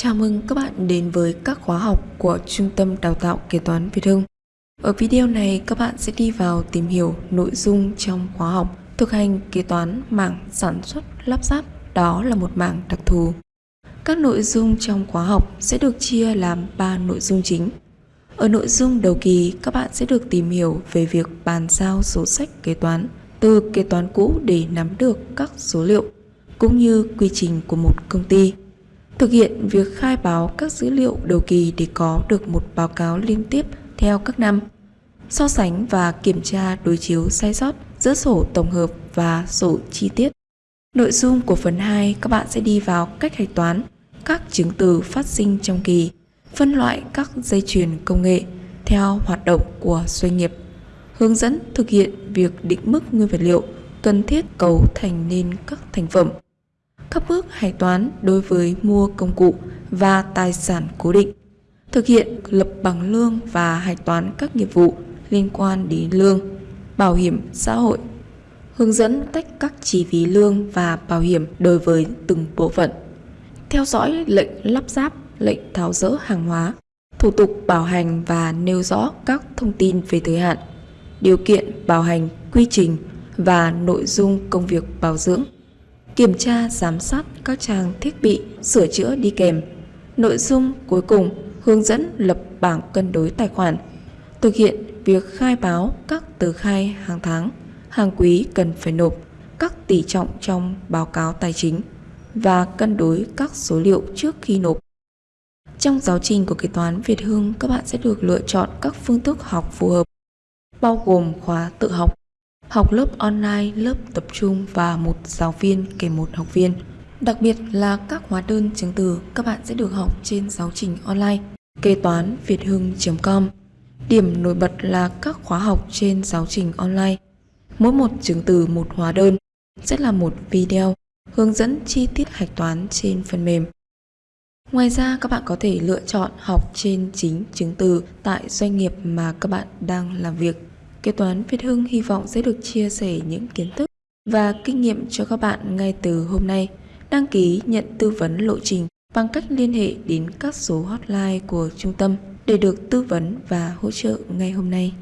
Chào mừng các bạn đến với các khóa học của Trung tâm Đào tạo Kế toán Việt Hưng. Ở video này các bạn sẽ đi vào tìm hiểu nội dung trong khóa học thực hành kế toán mảng sản xuất lắp ráp, đó là một mảng đặc thù. Các nội dung trong khóa học sẽ được chia làm 3 nội dung chính. Ở nội dung đầu kỳ, các bạn sẽ được tìm hiểu về việc bàn giao sổ sách kế toán từ kế toán cũ để nắm được các số liệu cũng như quy trình của một công ty. Thực hiện việc khai báo các dữ liệu đầu kỳ để có được một báo cáo liên tiếp theo các năm. So sánh và kiểm tra đối chiếu sai sót giữa sổ tổng hợp và sổ chi tiết. Nội dung của phần 2 các bạn sẽ đi vào cách hạch toán các chứng từ phát sinh trong kỳ, phân loại các dây chuyền công nghệ theo hoạt động của doanh nghiệp, hướng dẫn thực hiện việc định mức nguyên vật liệu cần thiết cấu thành nên các thành phẩm các bước hạch toán đối với mua công cụ và tài sản cố định, thực hiện lập bằng lương và hạch toán các nghiệp vụ liên quan đến lương, bảo hiểm xã hội, hướng dẫn tách các chi phí lương và bảo hiểm đối với từng bộ phận, theo dõi lệnh lắp ráp, lệnh tháo dỡ hàng hóa, thủ tục bảo hành và nêu rõ các thông tin về thời hạn, điều kiện bảo hành, quy trình và nội dung công việc bảo dưỡng kiểm tra giám sát các trang thiết bị sửa chữa đi kèm. Nội dung cuối cùng hướng dẫn lập bảng cân đối tài khoản, thực hiện việc khai báo các tờ khai hàng tháng, hàng quý cần phải nộp, các tỷ trọng trong báo cáo tài chính và cân đối các số liệu trước khi nộp. Trong giáo trình của kế toán Việt Hưng, các bạn sẽ được lựa chọn các phương thức học phù hợp, bao gồm khóa tự học, học lớp online, lớp tập trung và một giáo viên kèm một học viên. Đặc biệt là các hóa đơn chứng từ các bạn sẽ được học trên giáo trình online kế toán việt hưng.com. Điểm nổi bật là các khóa học trên giáo trình online. Mỗi một chứng từ một hóa đơn sẽ là một video hướng dẫn chi tiết hạch toán trên phần mềm. Ngoài ra các bạn có thể lựa chọn học trên chính chứng từ tại doanh nghiệp mà các bạn đang làm việc. Kế toán Việt Hưng hy vọng sẽ được chia sẻ những kiến thức và kinh nghiệm cho các bạn ngay từ hôm nay. Đăng ký nhận tư vấn lộ trình bằng cách liên hệ đến các số hotline của trung tâm để được tư vấn và hỗ trợ ngay hôm nay.